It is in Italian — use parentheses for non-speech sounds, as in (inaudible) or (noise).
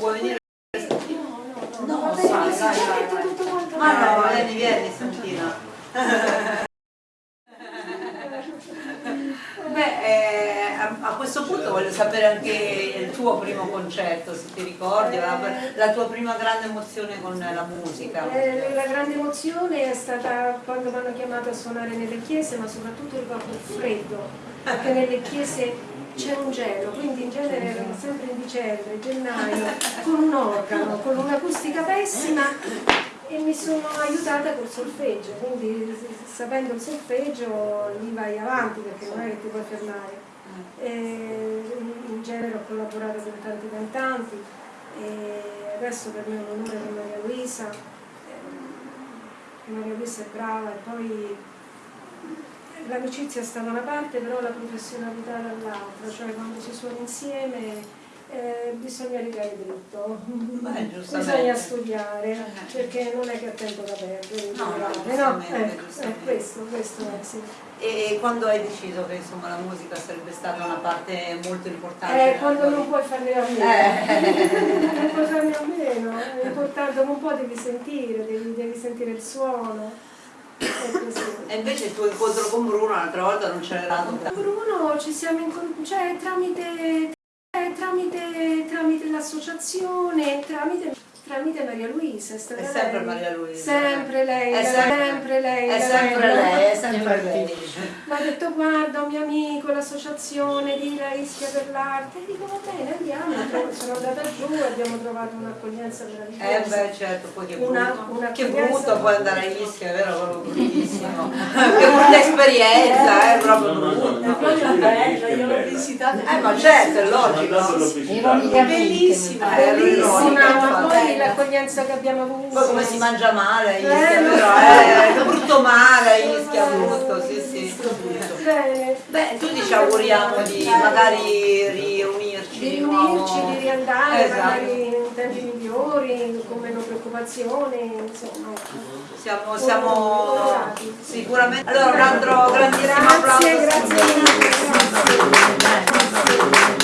può venire no, no, no, sai, sai, sai, sai. ah no, lei mi viene stamattina. (laughs) Beh eh, a, a, questo punto voglio sapere anche il tuo primo concerto se ti ricordi la, la tua prima grande emozione con la musica. Eh, la grande emozione è stata quando mi hanno chiamato a suonare nelle chiese ma soprattutto ricordo il freddo perché nelle chiese c'è un gelo, quindi in genere erano sempre in dicembre, gennaio, con un organo, con un'acustica pessima e mi sono aiutata col solfeggio, quindi sapendo il solfeggio lì vai avanti perché non è che ti puoi fermare. E in genere ho collaborato con tanti cantanti e adesso per me è un onore con Maria Luisa, Maria Luisa è brava e poi l'amicizia sta da una parte però la professionalità dall'altra, cioè quando si suona insieme eh, bisogna rigare dritto, Beh, (laughs) bisogna studiare, perché non è che ha tempo da perdere, No, no, no, eh, eh, questo, questo è, sì. E quando hai deciso che insomma, la musica sarebbe stata una parte molto importante? Eh, quando tua (laughs) non puoi farne a meno, Eh. non puoi farne a meno, è importante, un po' devi sentire, devi, devi sentire il suono. E invece il tuo incontro con Bruno l'altra volta non c'era dato Bruno ci siamo incontrati, cioè tramite, eh, tramite, tramite l'associazione, tramite, tramite Maria Luisa. È, È sempre lei. Maria Luisa. Sempre lei, È sempre- sempre, lei. È sempre lei, è sempre lei. Mi ha detto guarda un mio amico, l'associazione di La Ischia per l'arte, e dico va bene andiamo, sono andata giù e abbiamo trovato un'accoglienza Eh beh certo, poi che Una- brutto, una che brutto poi andare agli Ischia, è vero? Proprio bruttissimo. che brutta esperienza, è proprio No, no, no, brutta. no. Io l'ho visitata. Eh ma certo, è logico. visitato. Bellissima. Eh, Bellissima, ma poi l'accoglienza che abbiamo avuto. Poi come si mangia male a Eh, Ischia, però, eh, che brutto male Bene. Beh, tutti ci auguriamo di magari riunirci di riunirci, di riandare Esatto. magari in tempi migliori, con meno preoccupazioni, insomma. Siamo, siamo sicuramente. Allora un altro grandissimo applauso. Grazie, grazie mille. grazie.